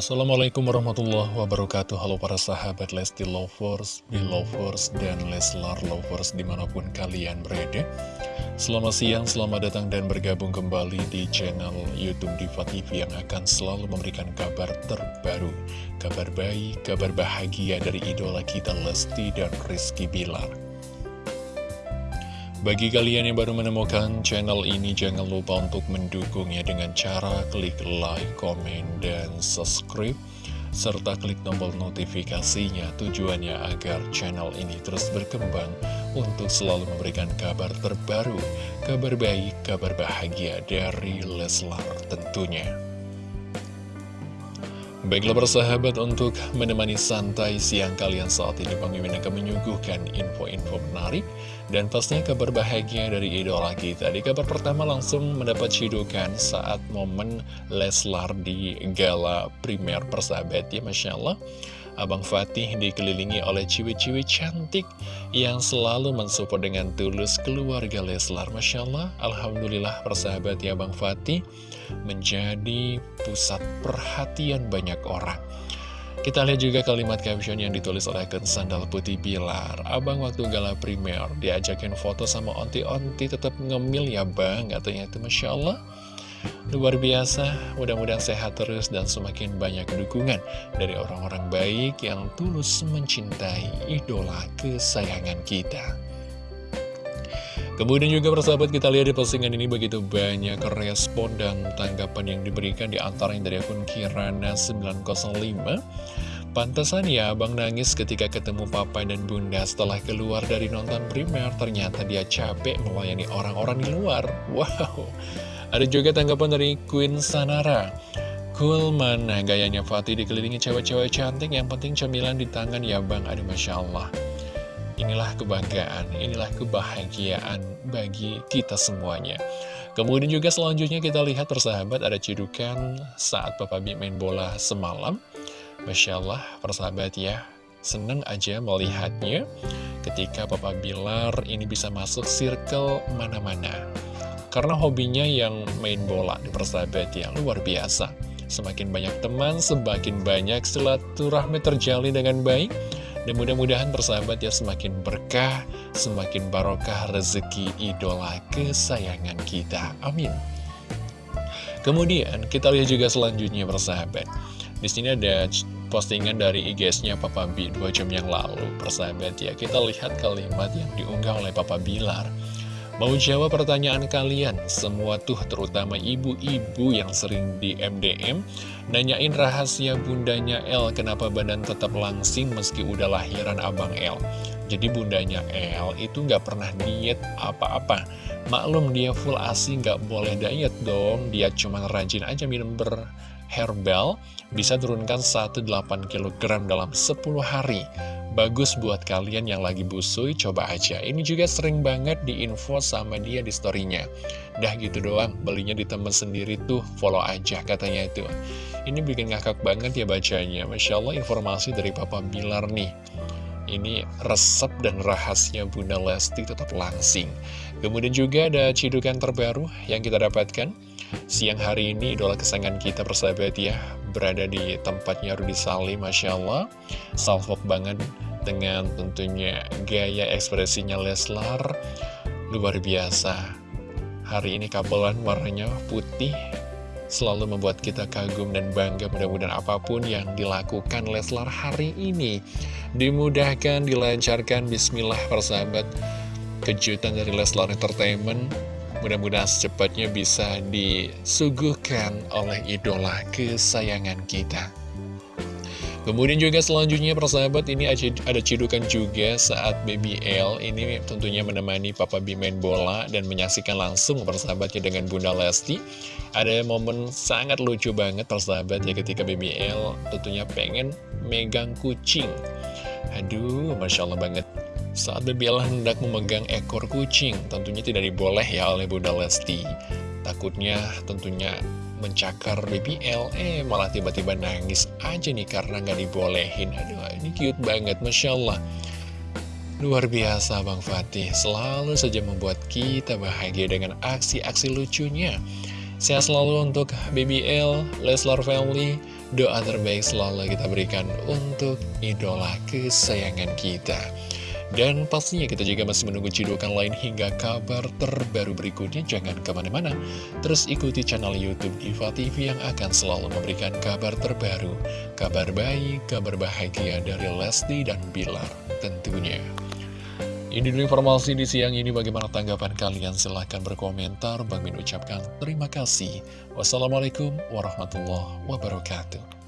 Assalamualaikum warahmatullahi wabarakatuh. Halo para sahabat Lesti Lovers, Belovers, dan Leslar Lovers di mana pun kalian berada. Selamat siang, selamat datang dan bergabung kembali di channel Youtube Diva TV Yang akan selalu memberikan kabar terbaru Kabar baik, kabar bahagia dari idola kita Lesti dan Rizky Bilar bagi kalian yang baru menemukan channel ini, jangan lupa untuk mendukungnya dengan cara klik like, komen, dan subscribe, serta klik tombol notifikasinya tujuannya agar channel ini terus berkembang untuk selalu memberikan kabar terbaru, kabar baik, kabar bahagia dari Leslar tentunya. Baiklah persahabat untuk menemani santai siang kalian saat ini Mimin akan menyuguhkan info-info menarik dan pastinya kabar bahagia dari idola kita. Di kabar pertama langsung mendapat cidukan saat momen Leslar di gala primer persahabat ya Masya Allah Abang Fatih dikelilingi oleh ciwi-ciwi cantik yang selalu mensupport dengan tulus keluarga Leslar Masya Allah Alhamdulillah persahabat ya Abang Fatih menjadi pusat perhatian banyak orang. Kita lihat juga kalimat caption yang ditulis oleh akun Sandal Putih Bilar. Abang waktu gala primer diajakin foto sama onti-onti tetap ngemil ya bang, katanya itu Masya Allah. Luar biasa, mudah-mudahan sehat terus dan semakin banyak dukungan dari orang-orang baik yang tulus mencintai idola kesayangan kita. Kemudian juga persahabat kita lihat di postingan ini begitu banyak respon dan tanggapan yang diberikan di antaranya dari akun Kirana905 Pantesan ya abang nangis ketika ketemu papa dan bunda setelah keluar dari nonton primer. Ternyata dia capek melayani orang-orang di luar. Wow Ada juga tanggapan dari Queen Sanara Cool mana gayanya Fatih dikelilingi cewek-cewek cantik Yang penting cemilan di tangan ya bang Aduh Masya Allah Inilah kebanggaan, inilah kebahagiaan bagi kita semuanya. Kemudian juga selanjutnya kita lihat persahabat ada cedukan saat Papa B main bola semalam. Masya Allah persahabat ya, seneng aja melihatnya ketika Papa Bilar ini bisa masuk circle mana-mana. Karena hobinya yang main bola di persahabat ya, luar biasa. Semakin banyak teman, semakin banyak silaturahmi terjalin dengan baik dan mudah-mudahan persahabat ya semakin berkah, semakin barokah rezeki idola kesayangan kita. Amin. Kemudian kita lihat juga selanjutnya persahabat. Di sini ada postingan dari IG-nya Papa B 2 jam yang lalu persahabat ya. Kita lihat kalimat yang diunggah oleh Papa Bilar. Mau jawab pertanyaan kalian, semua tuh terutama ibu-ibu yang sering di MDM, nanyain rahasia bundanya El, kenapa badan tetap langsing meski udah lahiran abang El. Jadi bundanya El itu nggak pernah diet apa-apa. Maklum dia full asi nggak boleh diet dong, dia cuma rajin aja minum berherbal, bisa turunkan 1,8 kg dalam 10 hari. Bagus buat kalian yang lagi busui, coba aja. Ini juga sering banget diinfo sama dia di storynya. Dah gitu doang, belinya di temen sendiri tuh, follow aja katanya itu. Ini bikin ngakak banget ya bacanya. Masya Allah informasi dari Papa Bilar nih. Ini resep dan rahasia Bunda Lesti tetap langsing. Kemudian juga ada cidukan terbaru yang kita dapatkan. Siang hari ini idola kesayangan kita persahabat ya Berada di tempatnya Rudi Salim Masya Allah Salvok banget dengan tentunya gaya ekspresinya Leslar Luar biasa Hari ini kabelan warnanya putih Selalu membuat kita kagum dan bangga mudah-mudahan apa pun yang dilakukan Leslar hari ini Dimudahkan, dilancarkan, bismillah persahabat Kejutan dari Leslar Entertainment Mudah-mudahan secepatnya bisa disuguhkan oleh idola kesayangan kita. Kemudian juga selanjutnya persahabat ini ada cidukan juga saat Baby L ini tentunya menemani Papa B main bola dan menyaksikan langsung persahabatnya dengan Bunda Lesti. Ada momen sangat lucu banget persahabat ya ketika Baby L tentunya pengen megang kucing. Aduh, Masya Allah banget. Saat Baby L hendak memegang ekor kucing, tentunya tidak diboleh ya oleh Bunda Lesti. Takutnya tentunya mencakar BBL Eh malah tiba-tiba nangis aja nih karena nggak dibolehin. Aduh ini cute banget Masya Allah. Luar biasa Bang Fatih. Selalu saja membuat kita bahagia dengan aksi-aksi lucunya. Sehat selalu untuk BBL, Leslar Family. Doa terbaik selalu kita berikan untuk idola kesayangan kita dan pastinya kita juga masih menunggu cidukan lain hingga kabar terbaru berikutnya. Jangan ke mana-mana, terus ikuti channel Youtube Diva TV yang akan selalu memberikan kabar terbaru, kabar baik, kabar bahagia dari Lesti dan Bilar tentunya. Ini dulu informasi di siang ini. Bagaimana tanggapan kalian? Silahkan berkomentar. Bang Min ucapkan terima kasih. Wassalamualaikum warahmatullahi wabarakatuh